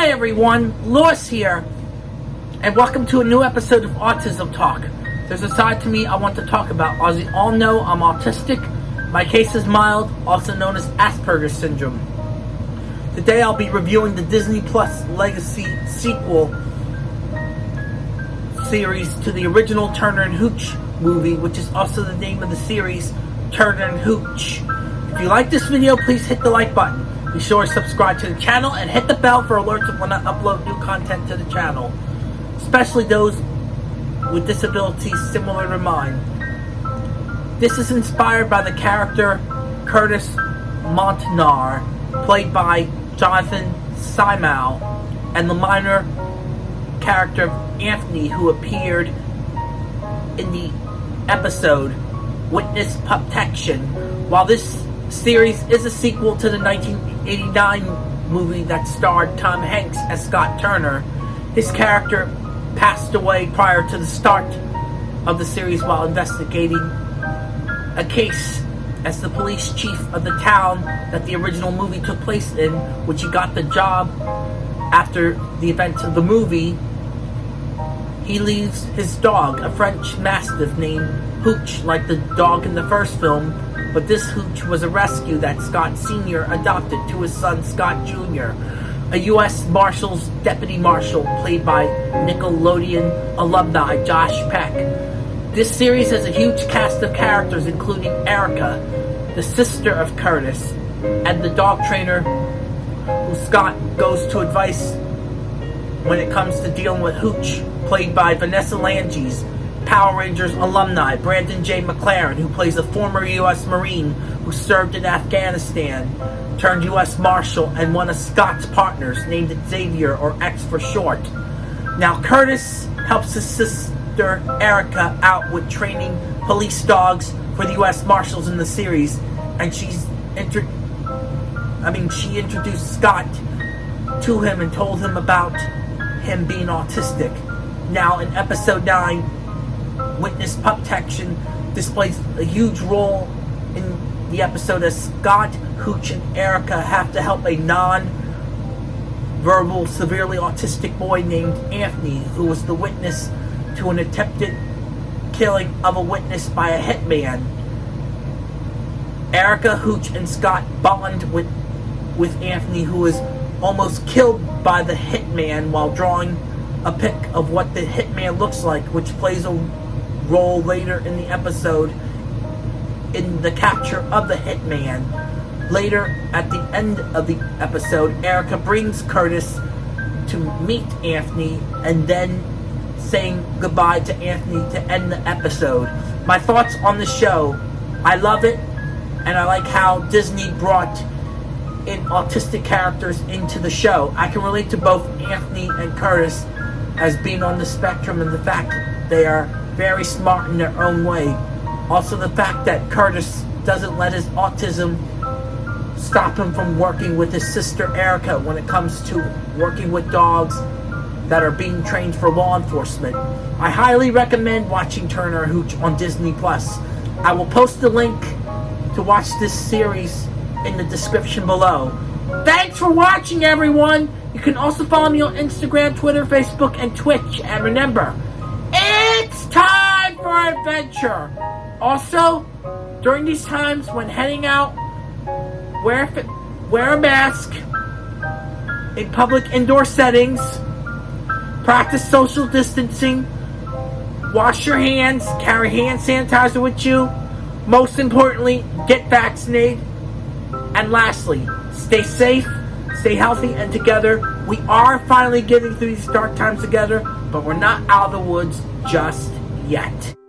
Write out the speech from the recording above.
Hi everyone, Lewis here, and welcome to a new episode of Autism Talk. There's a side to me I want to talk about. As you all know, I'm autistic. My case is mild, also known as Asperger's syndrome. Today I'll be reviewing the Disney Plus Legacy sequel series to the original Turner and Hooch movie, which is also the name of the series, Turner and Hooch. If you like this video, please hit the like button. Be sure to subscribe to the channel and hit the bell for alerts when I upload new content to the channel, especially those with disabilities similar to mine. This is inspired by the character Curtis Montenar, played by Jonathan Simao, and the minor character Anthony, who appeared in the episode Witness Protection. While this series is a sequel to the 1989 movie that starred Tom Hanks as Scott Turner. His character passed away prior to the start of the series while investigating a case as the police chief of the town that the original movie took place in, which he got the job after the events of the movie. He leaves his dog, a French Mastiff named Hooch, like the dog in the first film, but this hooch was a rescue that Scott Sr. adopted to his son Scott Jr., a U.S. Marshals Deputy Marshal played by Nickelodeon alumni Josh Peck. This series has a huge cast of characters including Erica, the sister of Curtis, and the dog trainer who Scott goes to advice when it comes to dealing with Hooch, played by Vanessa Lengies, Power Rangers alumni Brandon Jay McLaren, who plays a former U.S. Marine who served in Afghanistan, turned U.S. Marshal, and one of Scott's partners, named Xavier, or X for short. Now, Curtis helps his sister Erica out with training police dogs for the U.S. Marshals in the series, and she's inter- I mean, she introduced Scott to him and told him about him being autistic. Now, in episode 9, witness protection displays a huge role in the episode as Scott, Hooch, and Erica have to help a non-verbal, severely autistic boy named Anthony, who was the witness to an attempted killing of a witness by a hitman. Erica, Hooch, and Scott bond with, with Anthony, who is almost killed by the hitman while drawing a pic of what the hitman looks like, which plays a role later in the episode in the capture of the hitman. Later, at the end of the episode, Erica brings Curtis to meet Anthony and then saying goodbye to Anthony to end the episode. My thoughts on the show. I love it, and I like how Disney brought in autistic characters into the show. I can relate to both Anthony and Curtis as being on the spectrum and the fact they are very smart in their own way. Also the fact that Curtis doesn't let his autism stop him from working with his sister Erica when it comes to working with dogs that are being trained for law enforcement. I highly recommend watching Turner Hooch on Disney Plus. I will post the link to watch this series in the description below. Thanks for watching everyone! You can also follow me on Instagram, Twitter, Facebook, and Twitch. And remember, for adventure. Also, during these times when heading out, wear, wear a mask in public indoor settings, practice social distancing, wash your hands, carry hand sanitizer with you. Most importantly, get vaccinated. And lastly, stay safe, stay healthy, and together. We are finally getting through these dark times together but we're not out of the woods just yet.